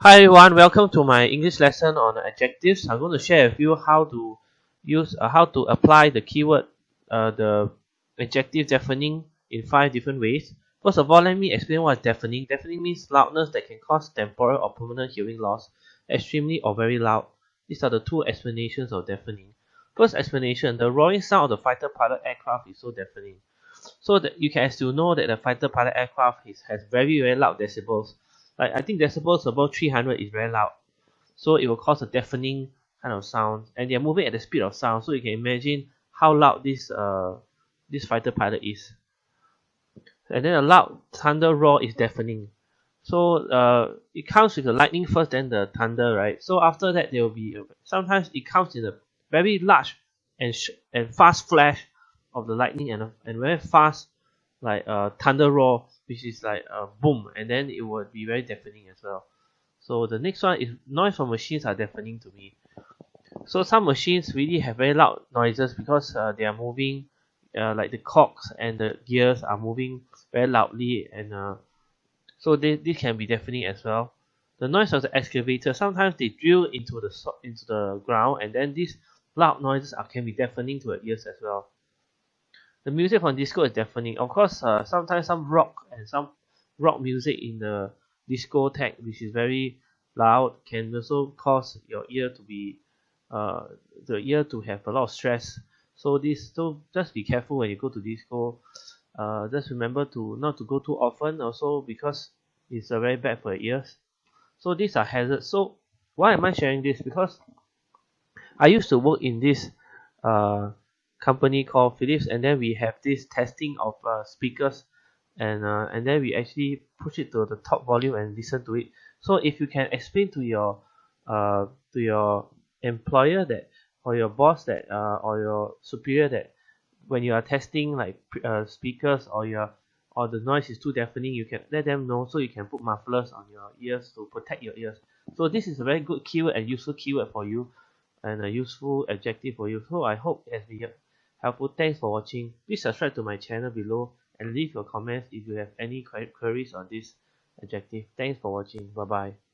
Hi everyone, welcome to my English lesson on adjectives. I'm going to share with you how to use uh, how to apply the keyword uh, the adjective deafening in five different ways. First of all, let me explain what is deafening. Deafening means loudness that can cause temporal or permanent hearing loss, extremely or very loud. These are the two explanations of deafening. First explanation, the roaring sound of the fighter pilot aircraft is so deafening. So that you can as you know that the fighter pilot aircraft is, has very very loud decibels like I think decibels above 300 is very loud. So it will cause a deafening kind of sound. And they're moving at the speed of sound. So you can imagine how loud this uh this fighter pilot is. And then a loud thunder roar is deafening. So uh it comes with the lightning first then the thunder right? So after that there will be sometimes it comes in a very large and and fast flash of the lightning and, and very fast like a thunder roar which is like a boom and then it would be very deafening as well. So the next one is noise from machines are deafening to me. So some machines really have very loud noises because uh, they are moving uh, like the cogs and the gears are moving very loudly and uh, so they, this can be deafening as well. The noise of the excavator sometimes they drill into the into the ground and then these loud noises are, can be deafening to the ears as well the music from disco is deafening of course uh, sometimes some rock and some rock music in the discotheque which is very loud can also cause your ear to be uh the ear to have a lot of stress. So this so just be careful when you go to disco. Uh just remember to not to go too often also because it's uh, very bad for your ears. So these are hazards. So why am I sharing this? Because I used to work in this uh company called Philips and then we have this testing of uh, speakers and uh, and then we actually push it to the top volume and listen to it. So if you can explain to your uh to your employer that or your boss that uh or your superior that when you are testing like uh, speakers or your or the noise is too deafening you can let them know so you can put mufflers on your ears to protect your ears. So this is a very good keyword and useful keyword for you and a useful adjective for you. So I hope it has been helpful. Thanks for watching. Please subscribe to my channel below and leave your comments if you have any queries on this adjective. Thanks for watching. Bye bye